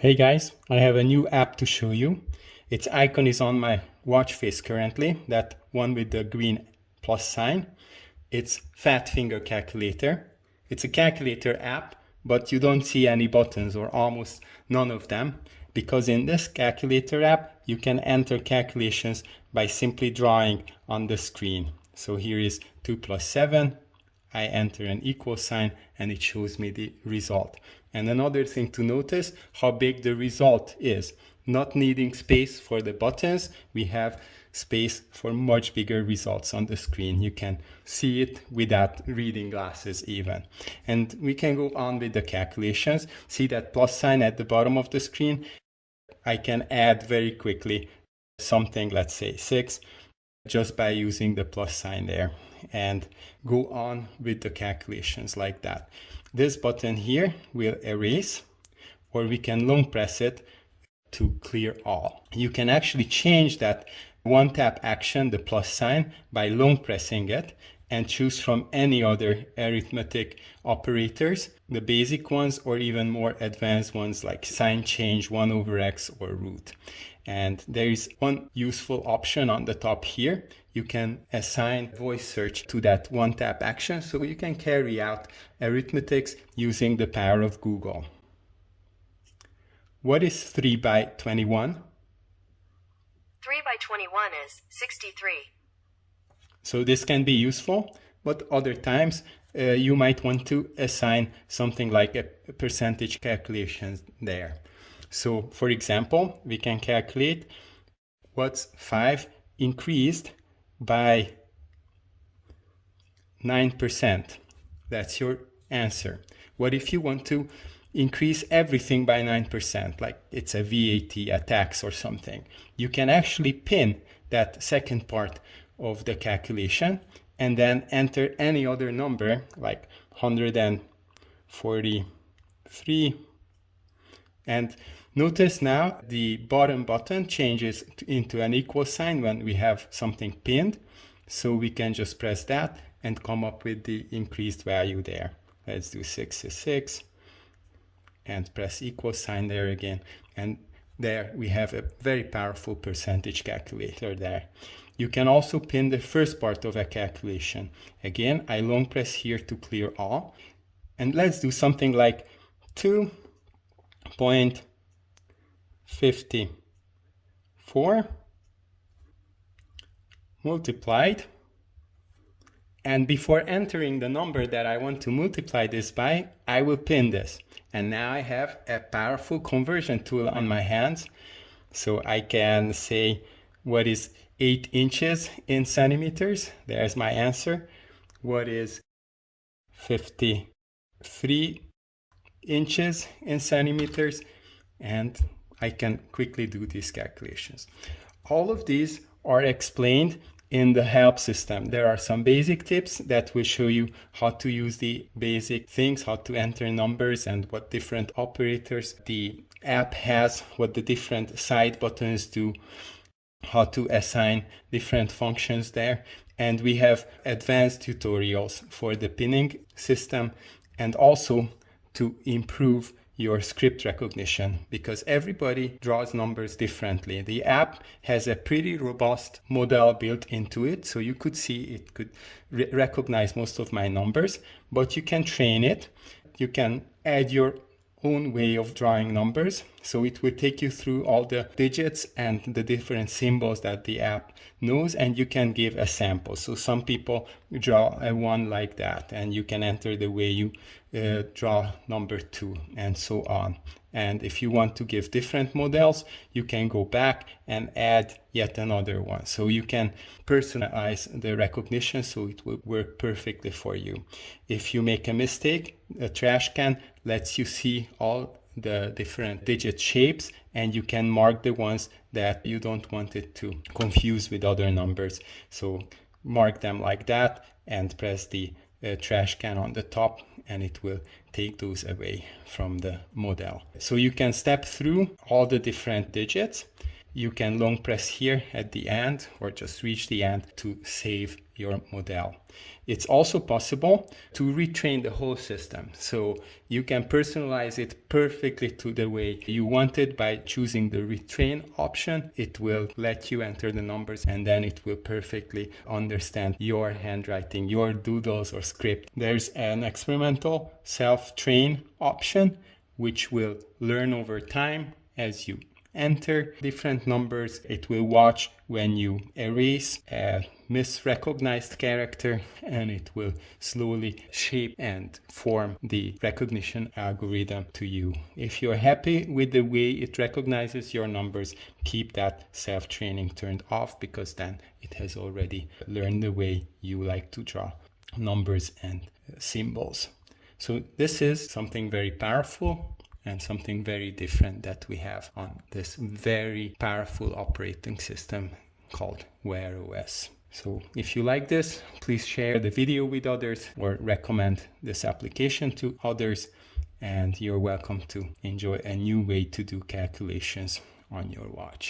Hey guys, I have a new app to show you. Its icon is on my watch face currently, that one with the green plus sign. It's Fat Finger Calculator. It's a calculator app, but you don't see any buttons or almost none of them because in this calculator app, you can enter calculations by simply drawing on the screen. So here is 2 plus 7, I enter an equal sign and it shows me the result. And another thing to notice how big the result is. Not needing space for the buttons, we have space for much bigger results on the screen. You can see it without reading glasses even. And we can go on with the calculations. See that plus sign at the bottom of the screen? I can add very quickly something, let's say 6, just by using the plus sign there and go on with the calculations like that. This button here will erase or we can long press it to clear all. You can actually change that one tap action, the plus sign, by long pressing it and choose from any other arithmetic operators, the basic ones or even more advanced ones like sign change, 1 over x or root. And there is one useful option on the top here. You can assign voice search to that one tap action so you can carry out arithmetics using the power of Google. What is 3 by 21? 3 by 21 is 63. So this can be useful, but other times uh, you might want to assign something like a percentage calculation there. So for example, we can calculate what's 5 increased by 9%. That's your answer. What if you want to increase everything by 9%, like it's a VAT, a tax or something? You can actually pin that second part of the calculation and then enter any other number like 143 and Notice now the bottom button changes into an equal sign when we have something pinned. So we can just press that and come up with the increased value there. Let's do 66 and press equal sign there again. And there we have a very powerful percentage calculator there. You can also pin the first part of a calculation. Again, I long press here to clear all. And let's do something like 2.5 54 multiplied and before entering the number that I want to multiply this by, I will pin this. And now I have a powerful conversion tool on my hands. So I can say what is 8 inches in centimeters. There's my answer. What is 53 inches in centimeters? And I can quickly do these calculations. All of these are explained in the help system. There are some basic tips that will show you how to use the basic things, how to enter numbers and what different operators the app has, what the different side buttons do, how to assign different functions there. And we have advanced tutorials for the pinning system and also to improve your script recognition because everybody draws numbers differently. The app has a pretty robust model built into it, so you could see it could re recognize most of my numbers, but you can train it. You can add your own way of drawing numbers. So it will take you through all the digits and the different symbols that the app knows and you can give a sample. So some people draw a one like that and you can enter the way you uh, draw number two and so on. And if you want to give different models, you can go back and add yet another one. So you can personalize the recognition so it will work perfectly for you. If you make a mistake, a trash can lets you see all the different digit shapes and you can mark the ones that you don't want it to confuse with other numbers. So mark them like that and press the uh, trash can on the top and it will take those away from the model. So you can step through all the different digits. You can long press here at the end or just reach the end to save your model. It's also possible to retrain the whole system. So you can personalize it perfectly to the way you want it by choosing the retrain option. It will let you enter the numbers and then it will perfectly understand your handwriting, your doodles or script. There's an experimental self-train option which will learn over time as you enter different numbers. It will watch when you erase a misrecognized character and it will slowly shape and form the recognition algorithm to you. If you're happy with the way it recognizes your numbers, keep that self-training turned off because then it has already learned the way you like to draw numbers and symbols. So this is something very powerful and something very different that we have on this very powerful operating system called Wear OS. So if you like this, please share the video with others or recommend this application to others and you're welcome to enjoy a new way to do calculations on your watch.